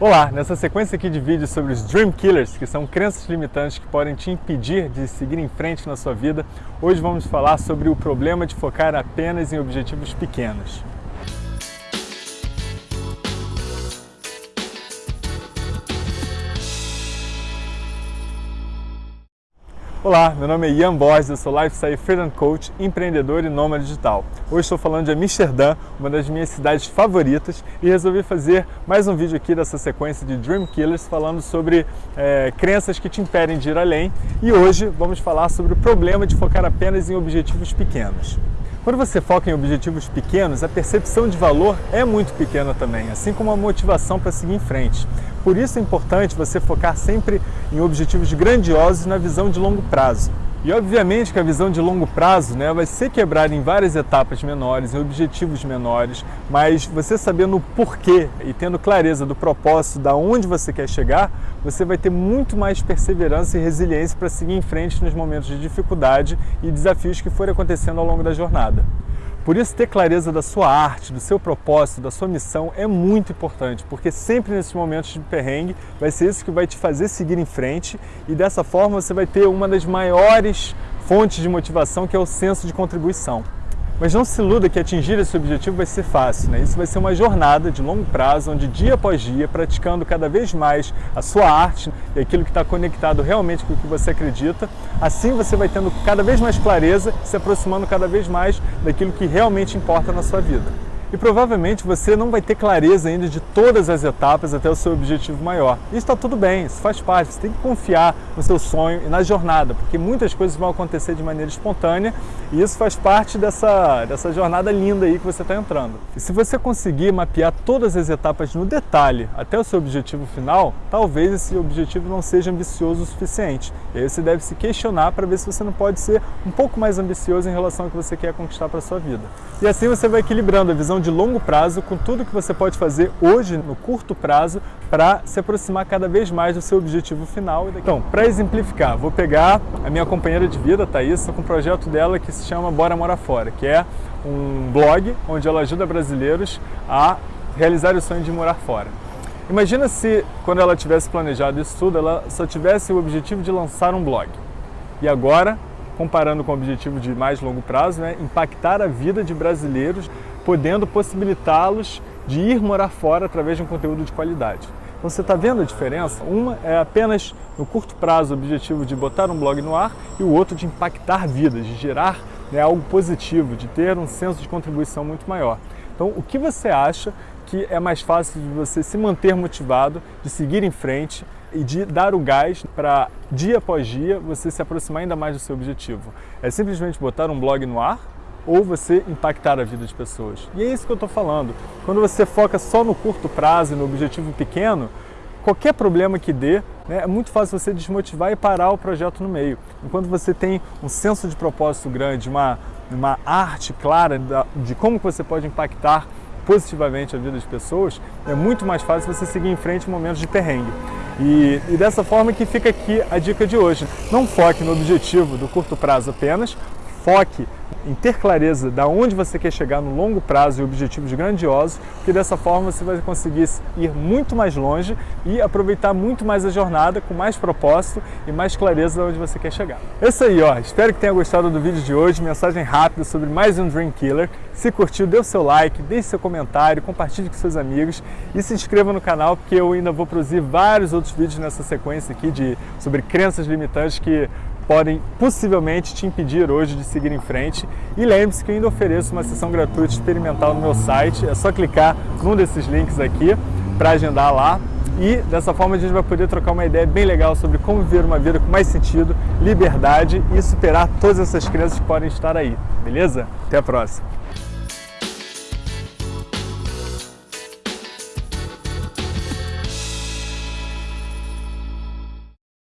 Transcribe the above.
Olá, nessa sequência aqui de vídeos sobre os Dream Killers, que são crenças limitantes que podem te impedir de seguir em frente na sua vida, hoje vamos falar sobre o problema de focar apenas em objetivos pequenos. Olá, meu nome é Ian Borges, eu sou Lifestyle Freedom Coach, empreendedor e nômade digital. Hoje estou falando de Amsterdã, uma das minhas cidades favoritas, e resolvi fazer mais um vídeo aqui dessa sequência de Dream Killers, falando sobre é, crenças que te impedem de ir além. E hoje vamos falar sobre o problema de focar apenas em objetivos pequenos. Quando você foca em objetivos pequenos, a percepção de valor é muito pequena também, assim como a motivação para seguir em frente. Por isso é importante você focar sempre em objetivos grandiosos na visão de longo prazo. E obviamente que a visão de longo prazo né, vai ser quebrada em várias etapas menores, em objetivos menores, mas você sabendo o porquê e tendo clareza do propósito, da onde você quer chegar, você vai ter muito mais perseverança e resiliência para seguir em frente nos momentos de dificuldade e desafios que forem acontecendo ao longo da jornada. Por isso, ter clareza da sua arte, do seu propósito, da sua missão é muito importante, porque sempre nesses momentos de perrengue vai ser isso que vai te fazer seguir em frente e dessa forma você vai ter uma das maiores fontes de motivação que é o senso de contribuição. Mas não se iluda que atingir esse objetivo vai ser fácil, né? Isso vai ser uma jornada de longo prazo, onde dia após dia, praticando cada vez mais a sua arte e aquilo que está conectado realmente com o que você acredita, assim você vai tendo cada vez mais clareza, se aproximando cada vez mais daquilo que realmente importa na sua vida. E provavelmente você não vai ter clareza ainda de todas as etapas até o seu objetivo maior. Isso está tudo bem, isso faz parte, você tem que confiar no seu sonho e na jornada, porque muitas coisas vão acontecer de maneira espontânea e isso faz parte dessa, dessa jornada linda aí que você está entrando. E se você conseguir mapear todas as etapas no detalhe até o seu objetivo final, talvez esse objetivo não seja ambicioso o suficiente. E aí você deve se questionar para ver se você não pode ser um pouco mais ambicioso em relação ao que você quer conquistar para a sua vida. E assim você vai equilibrando a visão de longo prazo com tudo que você pode fazer hoje no curto prazo para se aproximar cada vez mais do seu objetivo final. Então, para exemplificar, vou pegar a minha companheira de vida, Thaís, com um projeto dela que se chama Bora Morar Fora, que é um blog onde ela ajuda brasileiros a realizar o sonho de morar fora. Imagina se, quando ela tivesse planejado isso tudo, ela só tivesse o objetivo de lançar um blog. E agora, comparando com o objetivo de mais longo prazo, né, impactar a vida de brasileiros podendo possibilitá-los de ir morar fora através de um conteúdo de qualidade. Então você está vendo a diferença? Uma é apenas no curto prazo o objetivo de botar um blog no ar e o outro de impactar vidas, de gerar né, algo positivo, de ter um senso de contribuição muito maior. Então o que você acha que é mais fácil de você se manter motivado, de seguir em frente e de dar o gás para dia após dia você se aproximar ainda mais do seu objetivo? É simplesmente botar um blog no ar ou você impactar a vida de pessoas. E é isso que eu estou falando. Quando você foca só no curto prazo e no objetivo pequeno, qualquer problema que dê, né, é muito fácil você desmotivar e parar o projeto no meio. Enquanto você tem um senso de propósito grande, uma, uma arte clara de como você pode impactar positivamente a vida das pessoas, é muito mais fácil você seguir em frente em momentos de perrengue. E, e, dessa forma que fica aqui a dica de hoje. Não foque no objetivo do curto prazo apenas, foque em ter clareza de onde você quer chegar no longo prazo e objetivos grandiosos, que dessa forma você vai conseguir ir muito mais longe e aproveitar muito mais a jornada com mais propósito e mais clareza de onde você quer chegar. É isso aí, ó. Espero que tenha gostado do vídeo de hoje, mensagem rápida sobre mais um Dream Killer. Se curtiu, dê o seu like, deixe seu comentário, compartilhe com seus amigos e se inscreva no canal porque eu ainda vou produzir vários outros vídeos nessa sequência aqui de, sobre crenças limitantes que podem possivelmente te impedir hoje de seguir em frente. E lembre-se que eu ainda ofereço uma sessão gratuita experimental no meu site, é só clicar num desses links aqui para agendar lá. E dessa forma a gente vai poder trocar uma ideia bem legal sobre como viver uma vida com mais sentido, liberdade e superar todas essas crenças que podem estar aí, beleza? Até a próxima!